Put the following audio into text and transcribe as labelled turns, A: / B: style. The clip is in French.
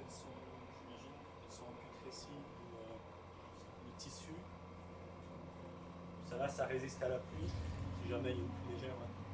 A: elles sont, j'imagine, elles sont en ou euh, tissu. Ça va, ça résiste à la pluie, si jamais il y a une pluie légère. hein.